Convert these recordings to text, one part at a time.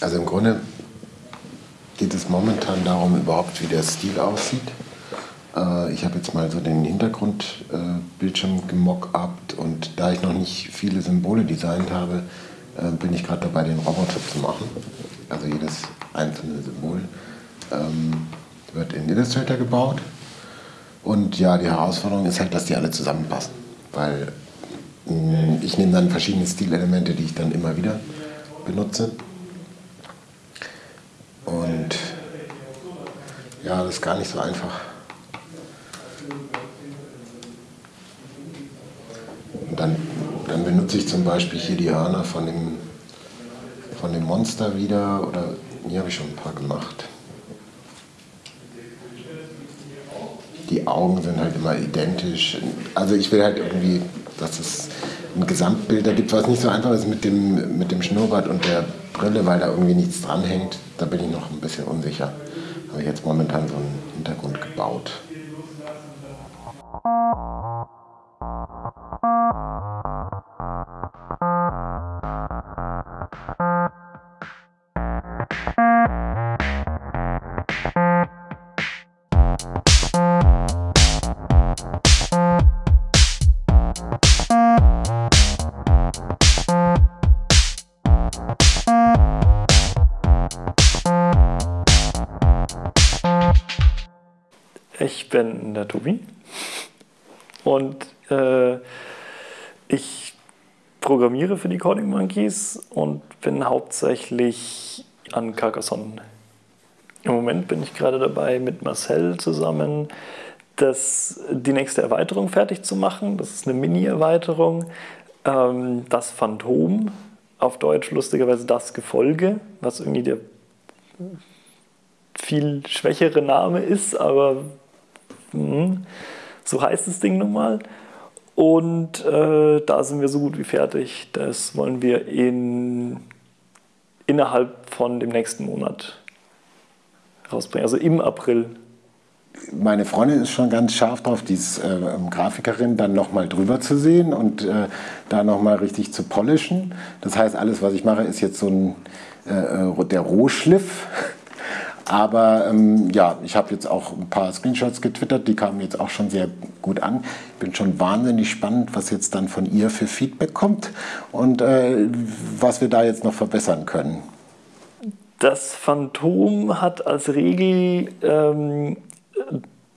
Also im Grunde geht es momentan darum überhaupt, wie der Stil aussieht. Äh, ich habe jetzt mal so den Hintergrundbildschirm äh, gemockt und da ich noch nicht viele Symbole designt habe, äh, bin ich gerade dabei, den Roboter zu machen. Also jedes einzelne Symbol ähm, wird in Illustrator gebaut. Und ja, die Herausforderung ist halt, dass die alle zusammenpassen. Weil mh, ich nehme dann verschiedene Stilelemente, die ich dann immer wieder benutze. Und ja, das ist gar nicht so einfach. Und dann, dann benutze ich zum Beispiel hier die Hörner von dem, von dem Monster wieder oder hier habe ich schon ein paar gemacht. Die Augen sind halt immer identisch. Also ich will halt irgendwie, dass es ein Gesamtbild da gibt, was nicht so einfach ist mit dem, mit dem Schnurrbart und der Brille, weil da irgendwie nichts dranhängt. Da bin ich noch ein bisschen unsicher. Habe ich jetzt momentan so einen Hintergrund gebaut. Bin der Tobi und äh, ich programmiere für die Coding Monkeys und bin hauptsächlich an Carcassonne. Im Moment bin ich gerade dabei, mit Marcel zusammen das, die nächste Erweiterung fertig zu machen. Das ist eine Mini-Erweiterung. Ähm, das Phantom, auf Deutsch lustigerweise das Gefolge, was irgendwie der viel schwächere Name ist, aber so heißt das Ding nun mal. Und äh, da sind wir so gut wie fertig. Das wollen wir in, innerhalb von dem nächsten Monat rausbringen, also im April. Meine Freundin ist schon ganz scharf drauf, die ist äh, Grafikerin, dann nochmal drüber zu sehen und äh, da nochmal richtig zu polischen. Das heißt, alles, was ich mache, ist jetzt so ein, äh, äh der Rohschliff aber ähm, ja, ich habe jetzt auch ein paar Screenshots getwittert, die kamen jetzt auch schon sehr gut an. Ich bin schon wahnsinnig spannend, was jetzt dann von ihr für Feedback kommt und äh, was wir da jetzt noch verbessern können. Das Phantom hat als Regel, ähm,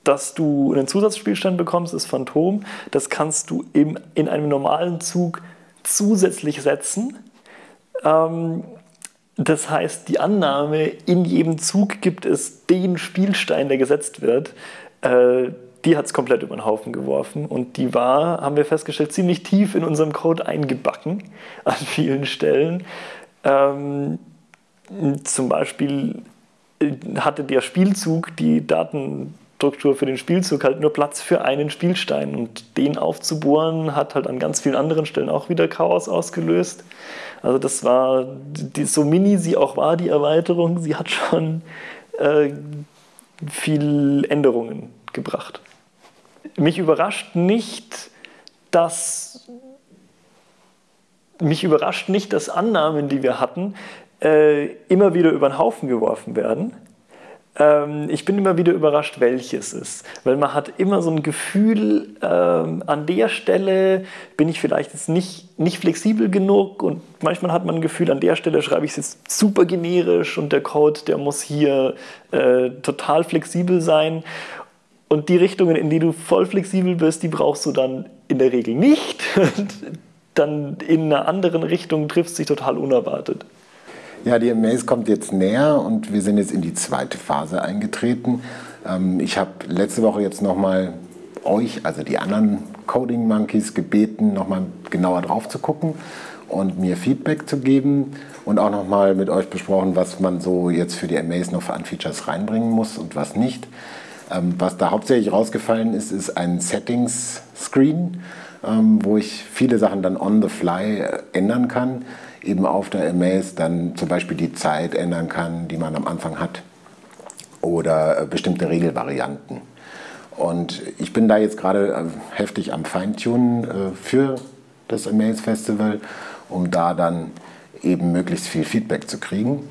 dass du einen Zusatzspielstand bekommst, das Phantom. Das kannst du im, in einem normalen Zug zusätzlich setzen. Ähm, das heißt, die Annahme, in jedem Zug gibt es den Spielstein, der gesetzt wird, äh, die hat es komplett über den Haufen geworfen. Und die war, haben wir festgestellt, ziemlich tief in unserem Code eingebacken an vielen Stellen. Ähm, zum Beispiel äh, hatte der Spielzug die Datenstruktur für den Spielzug halt nur Platz für einen Spielstein. Und den aufzubohren hat halt an ganz vielen anderen Stellen auch wieder Chaos ausgelöst. Also das war, die, so mini sie auch war, die Erweiterung, sie hat schon äh, viel Änderungen gebracht. Mich überrascht nicht, dass mich überrascht nicht, dass Annahmen, die wir hatten, äh, immer wieder über den Haufen geworfen werden. Ähm, ich bin immer wieder überrascht, welches ist. Weil man hat immer so ein Gefühl, ähm, an der Stelle bin ich vielleicht jetzt nicht, nicht flexibel genug und manchmal hat man ein Gefühl, an der Stelle schreibe ich es jetzt super generisch und der Code, der muss hier äh, total flexibel sein. Und die Richtungen, in die du voll flexibel bist, die brauchst du dann in der Regel nicht. dann in einer anderen Richtung triffst dich total unerwartet. Ja, die Maze kommt jetzt näher und wir sind jetzt in die zweite Phase eingetreten. Ähm, ich habe letzte Woche jetzt nochmal euch, also die anderen Coding Monkeys, gebeten, nochmal genauer drauf zu gucken und mir Feedback zu geben und auch nochmal mit euch besprochen, was man so jetzt für die Amaze noch an Features reinbringen muss und was nicht. Ähm, was da hauptsächlich rausgefallen ist, ist ein Settings-Screen, ähm, wo ich viele Sachen dann on the fly äh, ändern kann eben auf der Amaze dann zum Beispiel die Zeit ändern kann, die man am Anfang hat oder äh, bestimmte Regelvarianten. Und ich bin da jetzt gerade äh, heftig am Feintunen äh, für das Amaze Festival, um da dann eben möglichst viel Feedback zu kriegen.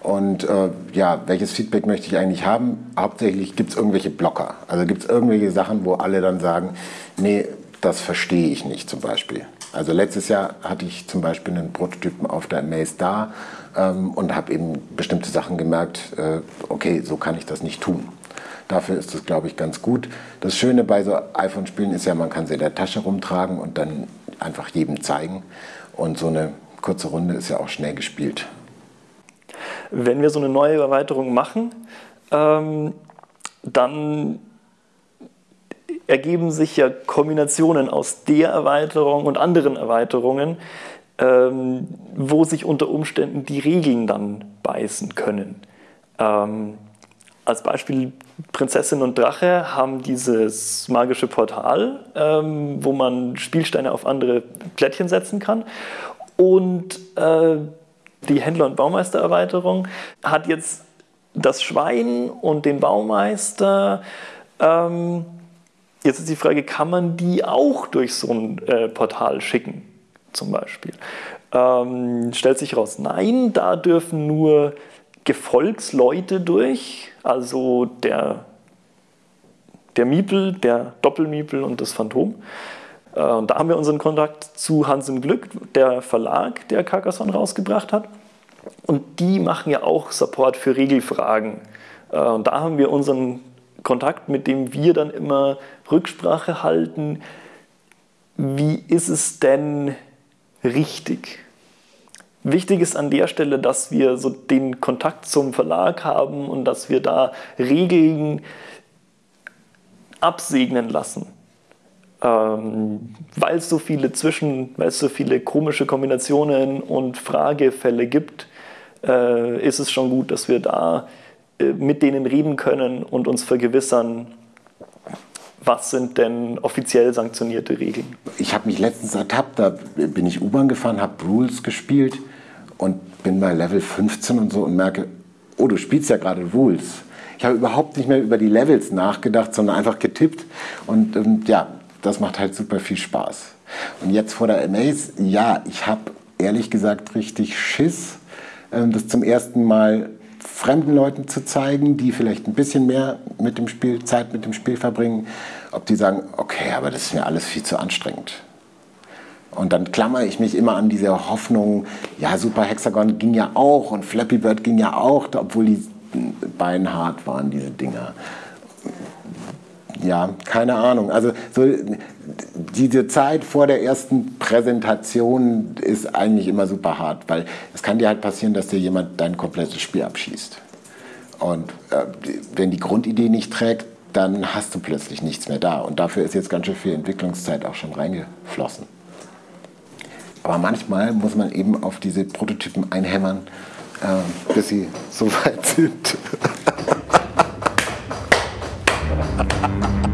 Und äh, ja, welches Feedback möchte ich eigentlich haben? Hauptsächlich gibt es irgendwelche Blocker. Also gibt es irgendwelche Sachen, wo alle dann sagen, nee, das verstehe ich nicht zum Beispiel. Also letztes Jahr hatte ich zum Beispiel einen Prototypen auf der Maze da ähm, und habe eben bestimmte Sachen gemerkt, äh, okay, so kann ich das nicht tun. Dafür ist das, glaube ich, ganz gut. Das Schöne bei so iPhone-Spielen ist ja, man kann sie in der Tasche rumtragen und dann einfach jedem zeigen. Und so eine kurze Runde ist ja auch schnell gespielt. Wenn wir so eine neue Erweiterung machen, ähm, dann ergeben sich ja Kombinationen aus der Erweiterung und anderen Erweiterungen, ähm, wo sich unter Umständen die Regeln dann beißen können. Ähm, als Beispiel Prinzessin und Drache haben dieses magische Portal, ähm, wo man Spielsteine auf andere Plättchen setzen kann. Und äh, die Händler- und Baumeister-Erweiterung hat jetzt das Schwein und den Baumeister. Ähm, jetzt ist die Frage, kann man die auch durch so ein äh, Portal schicken, zum Beispiel? Ähm, stellt sich raus, nein, da dürfen nur Gefolgsleute durch, also der, der Miepel, der Doppelmiepel und das Phantom. Äh, und da haben wir unseren Kontakt zu Hans im Glück, der Verlag, der Carcassonne rausgebracht hat. Und die machen ja auch Support für Regelfragen. Äh, und da haben wir unseren Kontakt, mit dem wir dann immer Rücksprache halten. Wie ist es denn richtig? Wichtig ist an der Stelle, dass wir so den Kontakt zum Verlag haben und dass wir da Regeln absegnen lassen. Ähm, weil es so viele Zwischen, weil es so viele komische Kombinationen und Fragefälle gibt, äh, ist es schon gut, dass wir da mit denen reden können und uns vergewissern, was sind denn offiziell sanktionierte Regeln? Ich habe mich letztens ertappt, da bin ich U-Bahn gefahren, habe Rules gespielt und bin bei Level 15 und so und merke, oh, du spielst ja gerade Rules. Ich habe überhaupt nicht mehr über die Levels nachgedacht, sondern einfach getippt. Und, und ähm, ja, das macht halt super viel Spaß. Und jetzt vor der Amaze, ja, ich habe ehrlich gesagt richtig Schiss, ähm, das zum ersten Mal fremden Leuten zu zeigen, die vielleicht ein bisschen mehr mit dem Spiel, Zeit mit dem Spiel verbringen, ob die sagen, okay, aber das ist mir alles viel zu anstrengend. Und dann klammere ich mich immer an diese Hoffnung, ja, Super Hexagon ging ja auch und Flappy Bird ging ja auch, obwohl die beinhart waren, diese Dinger. Ja, keine Ahnung. Also so, diese Zeit vor der ersten Präsentation ist eigentlich immer super hart, weil es kann dir halt passieren, dass dir jemand dein komplettes Spiel abschießt. Und äh, wenn die Grundidee nicht trägt, dann hast du plötzlich nichts mehr da. Und dafür ist jetzt ganz schön viel Entwicklungszeit auch schon reingeflossen. Aber manchmal muss man eben auf diese Prototypen einhämmern, äh, bis sie so weit sind. ha ha ha